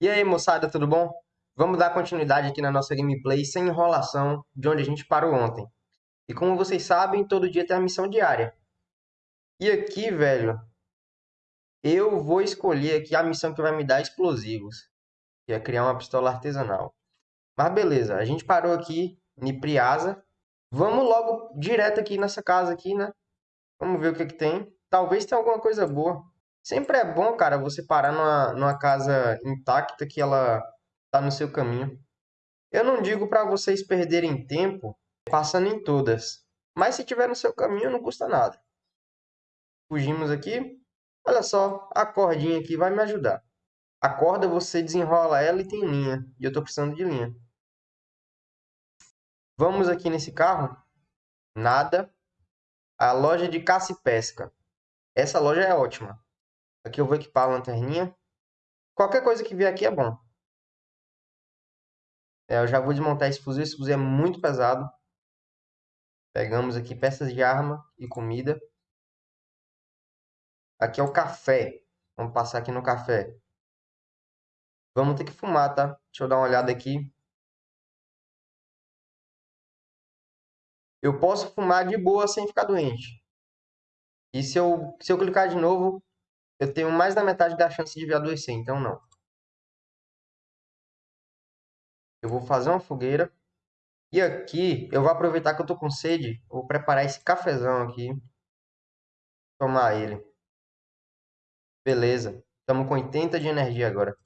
E aí, moçada, tudo bom? Vamos dar continuidade aqui na nossa gameplay sem enrolação de onde a gente parou ontem. E como vocês sabem, todo dia tem a missão diária. E aqui, velho, eu vou escolher aqui a missão que vai me dar explosivos, que é criar uma pistola artesanal. Mas beleza, a gente parou aqui em Priasa. Vamos logo direto aqui nessa casa aqui, né? Vamos ver o que que tem. Talvez tenha alguma coisa boa. Sempre é bom, cara, você parar numa, numa casa intacta que ela tá no seu caminho. Eu não digo para vocês perderem tempo passando em todas, mas se tiver no seu caminho não custa nada. Fugimos aqui. Olha só, a cordinha aqui vai me ajudar. A corda você desenrola ela e tem linha, e eu tô precisando de linha. Vamos aqui nesse carro. Nada. A loja de caça e pesca. Essa loja é ótima. Aqui eu vou equipar a lanterninha. Qualquer coisa que vier aqui é bom. É, eu já vou desmontar esse fuzil. Esse fuzil é muito pesado. Pegamos aqui peças de arma e comida. Aqui é o café. Vamos passar aqui no café. Vamos ter que fumar, tá? Deixa eu dar uma olhada aqui. Eu posso fumar de boa sem ficar doente. E se eu, se eu clicar de novo, eu tenho mais da metade da chance de vir adoecer, então não. Eu vou fazer uma fogueira. E aqui, eu vou aproveitar que eu tô com sede. Vou preparar esse cafezão aqui. Tomar ele. Beleza. Estamos com 80 de energia agora.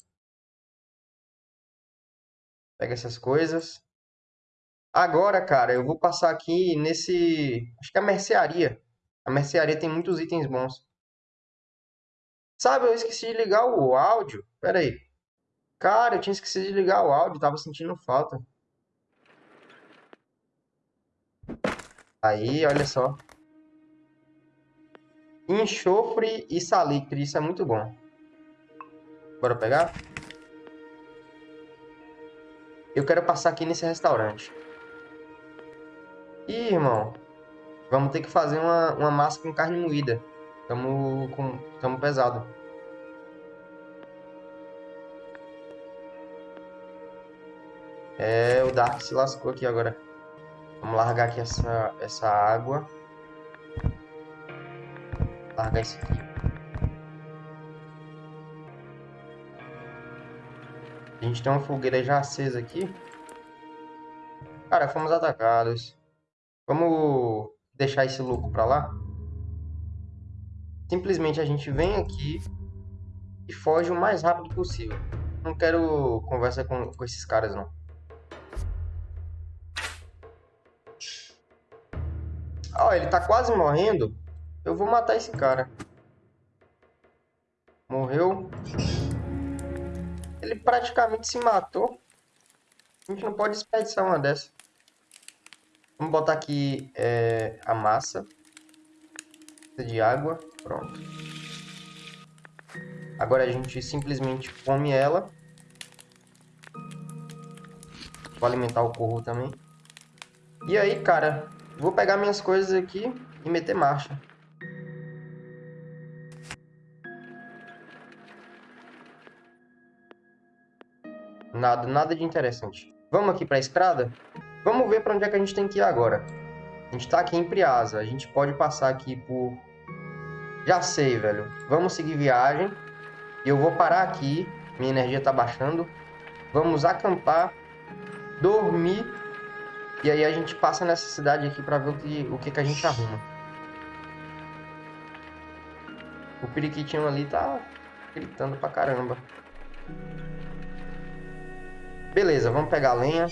Pega essas coisas. Agora, cara, eu vou passar aqui nesse... Acho que é a mercearia. A mercearia tem muitos itens bons. Sabe, eu esqueci de ligar o áudio. Pera aí. Cara, eu tinha esquecido de ligar o áudio, tava sentindo falta. Aí, olha só. Enxofre e salitre, isso é muito bom. Bora pegar? Eu quero passar aqui nesse restaurante. Ih, irmão. Vamos ter que fazer uma, uma massa com carne moída. Tamo, com, tamo pesado. É, o Dark se lascou aqui agora. Vamos largar aqui essa, essa água. Largar isso aqui. A gente tem uma fogueira já acesa aqui. Cara, fomos atacados. Vamos deixar esse louco pra lá? Simplesmente a gente vem aqui e foge o mais rápido possível. Não quero conversa com, com esses caras, não. Ó, oh, ele tá quase morrendo. Eu vou matar esse cara. Morreu. Ele praticamente se matou. A gente não pode desperdiçar uma dessa. Vamos botar aqui é, a massa de água. Pronto. Agora a gente simplesmente come ela. Vou alimentar o corvo também. E aí, cara, vou pegar minhas coisas aqui e meter marcha. Nada, nada de interessante. Vamos aqui para a estrada? Vamos ver para onde é que a gente tem que ir agora. A gente está aqui em Priasa. A gente pode passar aqui por já sei, velho. Vamos seguir viagem. Eu vou parar aqui. Minha energia tá baixando. Vamos acampar. Dormir. E aí a gente passa nessa cidade aqui pra ver o que, o que, que a gente arruma. O periquitinho ali tá gritando pra caramba. Beleza, vamos pegar a lenha.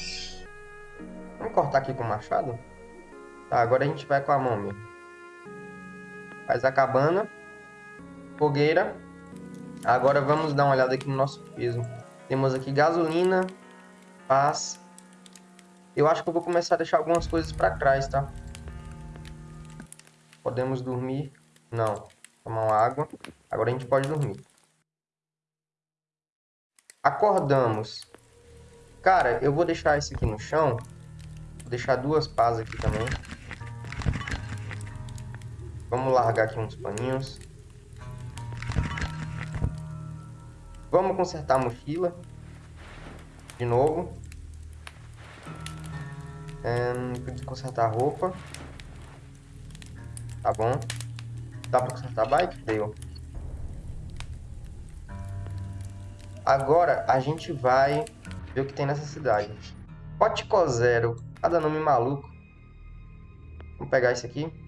Vamos cortar aqui com o machado? Tá, agora a gente vai com a mão mesmo. Faz a cabana. Fogueira. Agora vamos dar uma olhada aqui no nosso peso. Temos aqui gasolina. Paz. Eu acho que eu vou começar a deixar algumas coisas para trás, tá? Podemos dormir. Não. Tomar uma água. Agora a gente pode dormir. Acordamos. Cara, eu vou deixar esse aqui no chão. Vou deixar duas pás aqui também. Vamos largar aqui uns paninhos. Vamos consertar a mochila. De novo. É, consertar a roupa. Tá bom. Dá pra consertar a bike? Deu. Agora a gente vai ver o que tem nessa cidade. Potico Zero. Cada nome maluco. Vamos pegar esse aqui.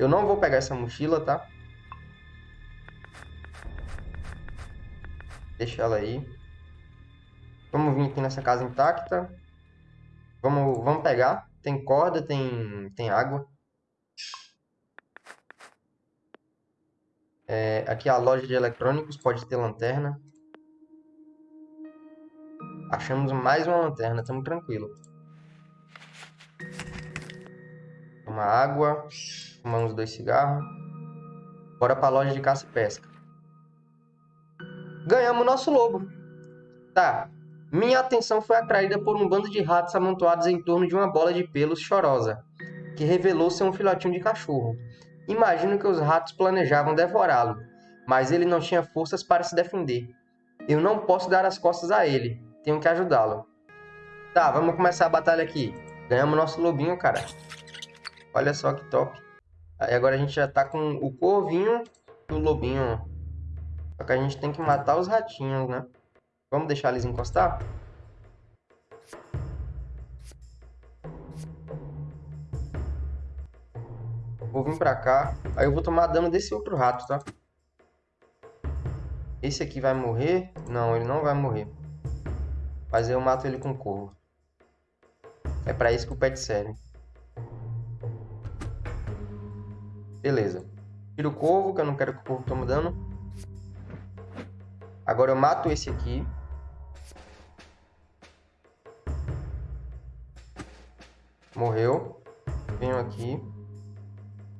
Eu não vou pegar essa mochila, tá? Deixa ela aí. Vamos vir aqui nessa casa intacta. Vamos, vamos pegar. Tem corda, tem, tem água. É, aqui a loja de eletrônicos pode ter lanterna. Achamos mais uma lanterna, estamos tranquilo. Uma água, fumamos dois cigarros. Bora para a loja de caça e pesca. Ganhamos nosso lobo. Tá. Minha atenção foi atraída por um bando de ratos amontoados em torno de uma bola de pelos chorosa, que revelou ser um filhotinho de cachorro. Imagino que os ratos planejavam devorá-lo, mas ele não tinha forças para se defender. Eu não posso dar as costas a ele. Tenho que ajudá-lo. Tá, vamos começar a batalha aqui. Ganhamos nosso lobinho, cara. Olha só que top. Aí agora a gente já tá com o corvinho e o lobinho. Só que a gente tem que matar os ratinhos, né? Vamos deixar eles encostar? Vou vir pra cá. Aí eu vou tomar dano desse outro rato, tá? Esse aqui vai morrer? Não, ele não vai morrer. Mas eu mato ele com corvo. É pra isso que o pet serve. Beleza. Tira o corvo, que eu não quero que o corvo tome dano. Agora eu mato esse aqui. Morreu. Venho aqui.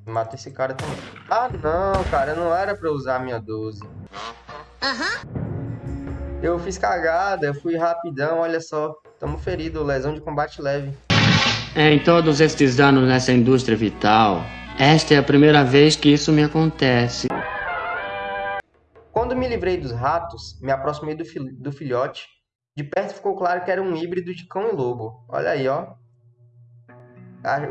Mata esse cara também. Ah, não, cara. Não era pra usar a minha 12. Aham. Eu fiz cagada, fui rapidão, olha só. Tamo ferido, lesão de combate leve. Em todos estes anos nessa indústria vital, esta é a primeira vez que isso me acontece. Quando me livrei dos ratos, me aproximei do, fil do filhote. De perto ficou claro que era um híbrido de cão e lobo. Olha aí, ó.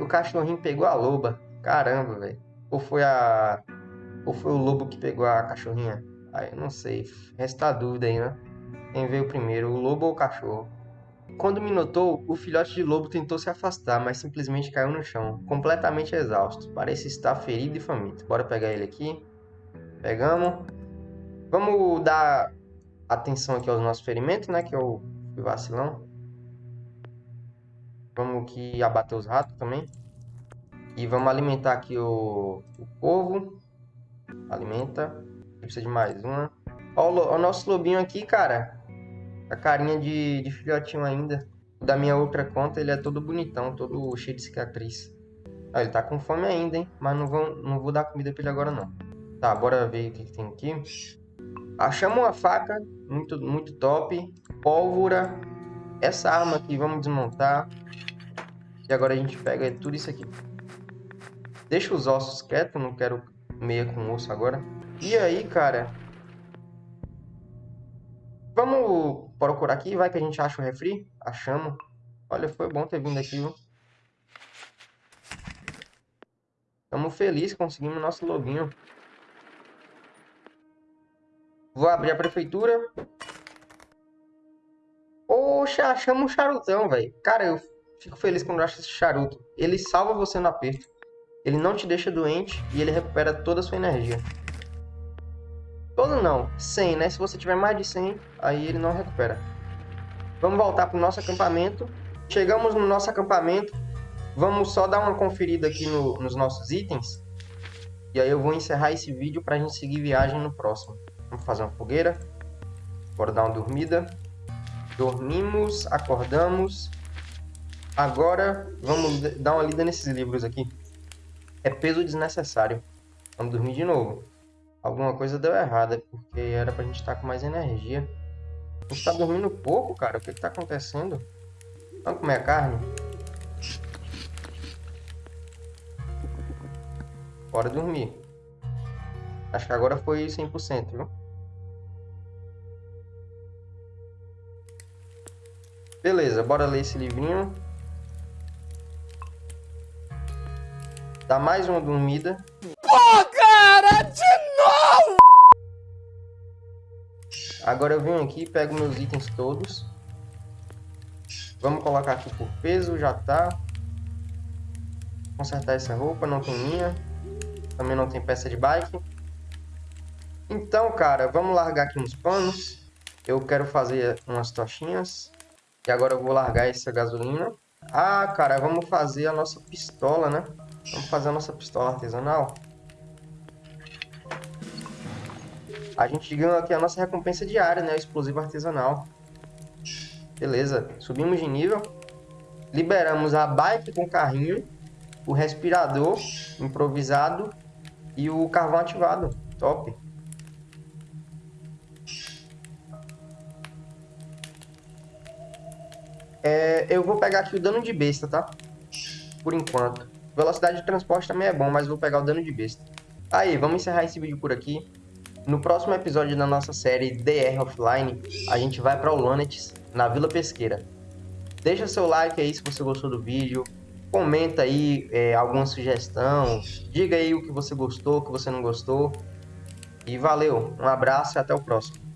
O cachorrinho pegou a loba. Caramba, velho. Ou foi a. Ou foi o lobo que pegou a cachorrinha? Aí, não sei. Resta a dúvida aí, né? Quem veio primeiro, o lobo ou o cachorro? Quando me notou, o filhote de lobo tentou se afastar, mas simplesmente caiu no chão, completamente exausto. Parece estar ferido e faminto. Bora pegar ele aqui. Pegamos. Vamos dar atenção aqui aos nossos ferimentos, né? Que eu fui vacilão. Vamos aqui abater os ratos também. E vamos alimentar aqui o, o. Alimenta. Precisa de mais uma. Ó, o nosso lobinho aqui, cara a carinha de, de filhotinho ainda. Da minha outra conta, ele é todo bonitão, todo cheio de cicatriz. Ah, ele tá com fome ainda, hein? Mas não vou, não vou dar comida pra ele agora, não. Tá, bora ver o que, que tem aqui. Achamos uma faca, muito, muito top. Pólvora. Essa arma aqui, vamos desmontar. E agora a gente pega tudo isso aqui. Deixa os ossos quietos, não quero meia com osso agora. E aí, cara, Vamos procurar aqui, vai que a gente acha o refri. Achamos. Olha, foi bom ter vindo aqui, viu? Estamos felizes, conseguimos nosso lobinho. Vou abrir a prefeitura. Poxa, achamos um charutão, velho. Cara, eu fico feliz quando acho esse charuto. Ele salva você no aperto. Ele não te deixa doente e ele recupera toda a sua energia. Todo não, 100, né? Se você tiver mais de 100, aí ele não recupera. Vamos voltar para o nosso acampamento. Chegamos no nosso acampamento. Vamos só dar uma conferida aqui no, nos nossos itens. E aí eu vou encerrar esse vídeo para a gente seguir viagem no próximo. Vamos fazer uma fogueira. Bora dar uma dormida. Dormimos, acordamos. Agora vamos dar uma lida nesses livros aqui. É peso desnecessário. Vamos dormir de novo alguma coisa deu errada, porque era pra gente estar tá com mais energia. A gente tá dormindo pouco, cara. O que que tá acontecendo? Vamos comer a carne? Bora dormir. Acho que agora foi 100%, viu? Beleza, bora ler esse livrinho. Dá mais uma dormida. Pô, oh, cara! Agora eu venho aqui, pego meus itens todos. Vamos colocar aqui por peso, já tá. Consertar essa roupa, não tem minha. Também não tem peça de bike. Então, cara, vamos largar aqui uns panos. Eu quero fazer umas tochinhas. E agora eu vou largar essa gasolina. Ah, cara, vamos fazer a nossa pistola, né? Vamos fazer a nossa pistola artesanal. A gente ganhou aqui a nossa recompensa diária, né? O explosivo artesanal. Beleza, subimos de nível. Liberamos a bike com carrinho, o respirador improvisado e o carvão ativado. Top. É, eu vou pegar aqui o dano de besta, tá? Por enquanto. Velocidade de transporte também é bom, mas vou pegar o dano de besta. Aí, vamos encerrar esse vídeo por aqui. No próximo episódio da nossa série DR Offline, a gente vai para Olonetes, na Vila Pesqueira. Deixa seu like aí se você gostou do vídeo, comenta aí é, alguma sugestão, diga aí o que você gostou, o que você não gostou. E valeu, um abraço e até o próximo.